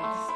Yes.